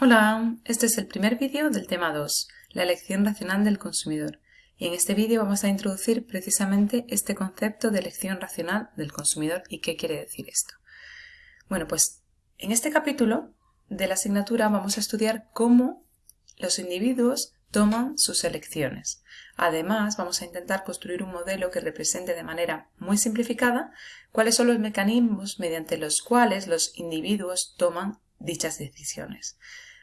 Hola, este es el primer vídeo del tema 2, la elección racional del consumidor. Y en este vídeo vamos a introducir precisamente este concepto de elección racional del consumidor y qué quiere decir esto. Bueno, pues en este capítulo de la asignatura vamos a estudiar cómo los individuos toman sus elecciones. Además, vamos a intentar construir un modelo que represente de manera muy simplificada cuáles son los mecanismos mediante los cuales los individuos toman dichas decisiones.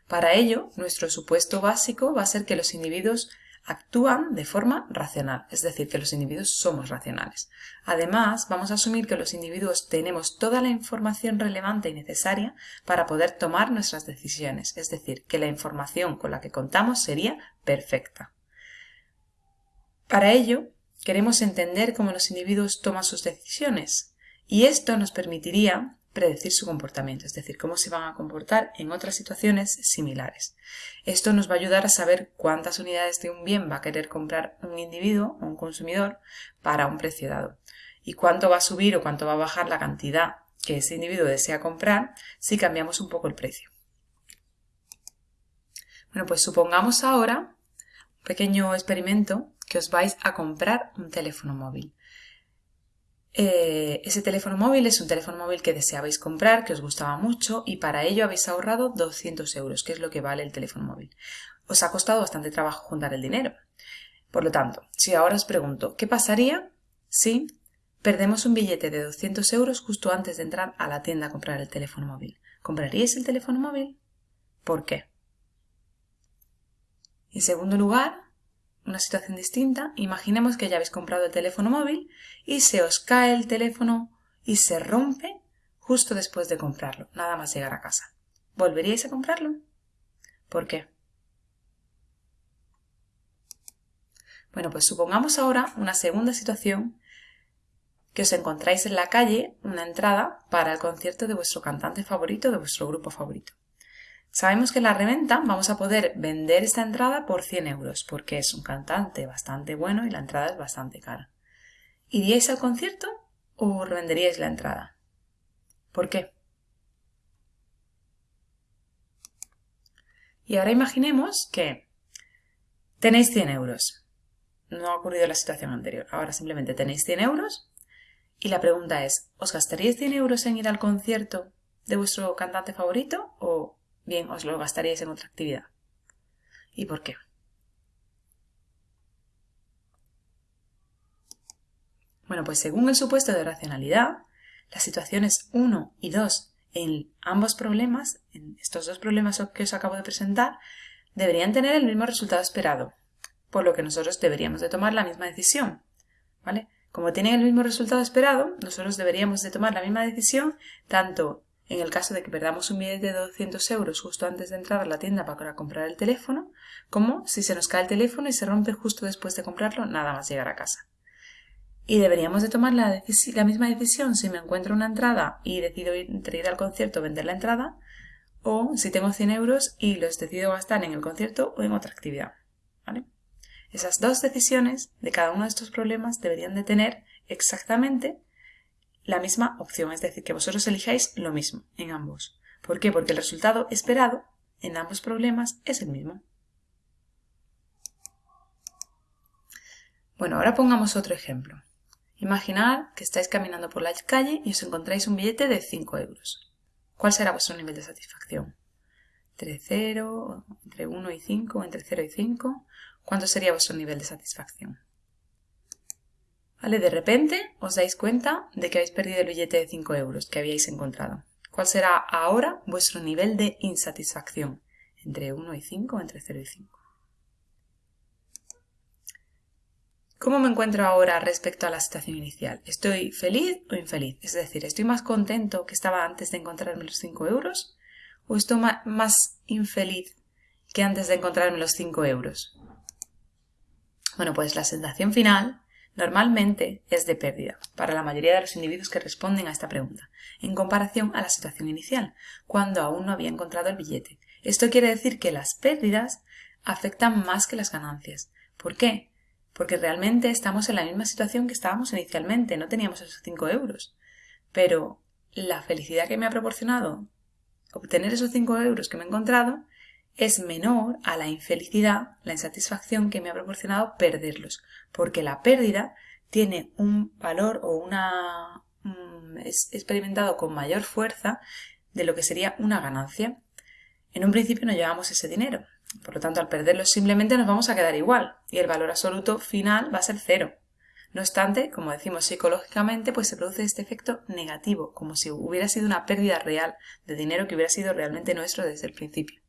Para ello, nuestro supuesto básico va a ser que los individuos actúan de forma racional, es decir, que los individuos somos racionales. Además, vamos a asumir que los individuos tenemos toda la información relevante y necesaria para poder tomar nuestras decisiones, es decir, que la información con la que contamos sería perfecta. Para ello, queremos entender cómo los individuos toman sus decisiones y esto nos permitiría predecir su comportamiento, es decir, cómo se van a comportar en otras situaciones similares. Esto nos va a ayudar a saber cuántas unidades de un bien va a querer comprar un individuo o un consumidor para un precio dado y cuánto va a subir o cuánto va a bajar la cantidad que ese individuo desea comprar si cambiamos un poco el precio. Bueno, pues supongamos ahora un pequeño experimento que os vais a comprar un teléfono móvil. Eh, ese teléfono móvil es un teléfono móvil que deseabais comprar, que os gustaba mucho y para ello habéis ahorrado 200 euros, que es lo que vale el teléfono móvil. Os ha costado bastante trabajo juntar el dinero. Por lo tanto, si ahora os pregunto, ¿qué pasaría si perdemos un billete de 200 euros justo antes de entrar a la tienda a comprar el teléfono móvil? ¿Compraríais el teléfono móvil? ¿Por qué? En segundo lugar, una situación distinta, imaginemos que ya habéis comprado el teléfono móvil y se os cae el teléfono y se rompe justo después de comprarlo, nada más llegar a casa. ¿Volveríais a comprarlo? ¿Por qué? Bueno, pues supongamos ahora una segunda situación que os encontráis en la calle una entrada para el concierto de vuestro cantante favorito, de vuestro grupo favorito. Sabemos que en la reventa vamos a poder vender esta entrada por 100 euros, porque es un cantante bastante bueno y la entrada es bastante cara. ¿Iríais al concierto o revenderíais la entrada? ¿Por qué? Y ahora imaginemos que tenéis 100 euros. No ha ocurrido la situación anterior. Ahora simplemente tenéis 100 euros y la pregunta es, ¿os gastaríais 100 euros en ir al concierto de vuestro cantante favorito o bien os lo gastaríais en otra actividad. ¿Y por qué? Bueno, pues según el supuesto de racionalidad, las situaciones 1 y 2 en ambos problemas, en estos dos problemas que os acabo de presentar, deberían tener el mismo resultado esperado, por lo que nosotros deberíamos de tomar la misma decisión. ¿Vale? Como tienen el mismo resultado esperado, nosotros deberíamos de tomar la misma decisión tanto en el caso de que perdamos un billete de 200 euros justo antes de entrar a la tienda para comprar el teléfono, como si se nos cae el teléfono y se rompe justo después de comprarlo, nada más llegar a casa. Y deberíamos de tomar la, misma decisión si me encuentro una entrada y decido ir, ir al concierto vender la entrada, o si tengo 100 euros y los decido gastar en el concierto o en otra actividad. Esas dos decisiones de cada uno de estos problemas deberían de tener exactamente la misma opción, es decir, que vosotros elijáis lo mismo en ambos. ¿Por qué? Porque el resultado esperado en ambos problemas es el mismo. Bueno, ahora pongamos otro ejemplo. Imaginad que estáis caminando por la calle y os encontráis un billete de 5 euros. ¿Cuál será vuestro nivel de satisfacción? ¿Entre 0, entre 1 y 5, entre 0 y 5? ¿Cuánto sería vuestro nivel de satisfacción? De repente os dais cuenta de que habéis perdido el billete de 5 euros que habíais encontrado. ¿Cuál será ahora vuestro nivel de insatisfacción? ¿Entre 1 y 5 o entre 0 y 5? ¿Cómo me encuentro ahora respecto a la situación inicial? ¿Estoy feliz o infeliz? Es decir, ¿estoy más contento que estaba antes de encontrarme los 5 euros? ¿O estoy más infeliz que antes de encontrarme los 5 euros? Bueno, pues la sensación final Normalmente es de pérdida para la mayoría de los individuos que responden a esta pregunta, en comparación a la situación inicial, cuando aún no había encontrado el billete. Esto quiere decir que las pérdidas afectan más que las ganancias. ¿Por qué? Porque realmente estamos en la misma situación que estábamos inicialmente, no teníamos esos 5 euros. Pero la felicidad que me ha proporcionado obtener esos 5 euros que me he encontrado es menor a la infelicidad, la insatisfacción que me ha proporcionado perderlos, porque la pérdida tiene un valor o una es experimentado con mayor fuerza de lo que sería una ganancia. En un principio no llevamos ese dinero, por lo tanto al perderlo simplemente nos vamos a quedar igual y el valor absoluto final va a ser cero. No obstante, como decimos psicológicamente, pues se produce este efecto negativo, como si hubiera sido una pérdida real de dinero que hubiera sido realmente nuestro desde el principio.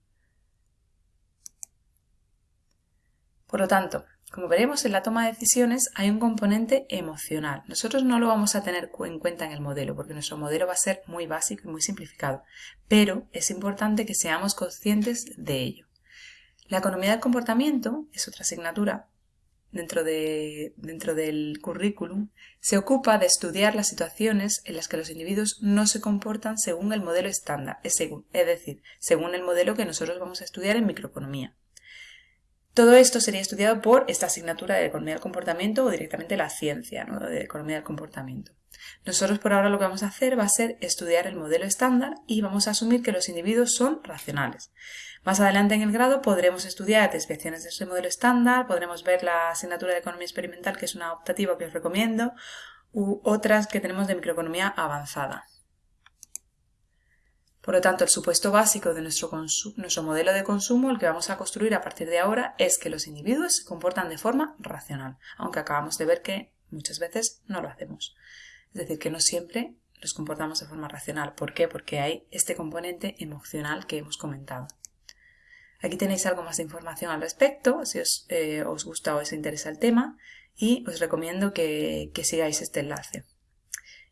Por lo tanto, como veremos en la toma de decisiones hay un componente emocional. Nosotros no lo vamos a tener en cuenta en el modelo porque nuestro modelo va a ser muy básico y muy simplificado, pero es importante que seamos conscientes de ello. La economía del comportamiento es otra asignatura dentro, de, dentro del currículum. Se ocupa de estudiar las situaciones en las que los individuos no se comportan según el modelo estándar, es, es decir, según el modelo que nosotros vamos a estudiar en microeconomía. Todo esto sería estudiado por esta asignatura de Economía del Comportamiento o directamente la ciencia de Economía del Comportamiento. Nosotros por ahora lo que vamos a hacer va a ser estudiar el modelo estándar y vamos a asumir que los individuos son racionales. Más adelante en el grado podremos estudiar desviaciones de ese modelo estándar, podremos ver la asignatura de Economía Experimental, que es una optativa que os recomiendo, u otras que tenemos de Microeconomía Avanzada. Por lo tanto, el supuesto básico de nuestro, modelo de consumo, el que vamos a construir a partir de ahora, es que los individuos se comportan de forma racional, aunque acabamos de ver que muchas veces no lo hacemos. Es decir, que no siempre nos comportamos de forma racional. ¿Por qué? Porque hay este componente emocional que hemos comentado. Aquí tenéis algo más de información al respecto, si os, eh, gusta o os interesa el tema, y os recomiendo que sigáis este enlace.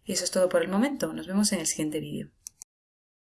Y eso es todo por el momento. Nos vemos en el siguiente vídeo.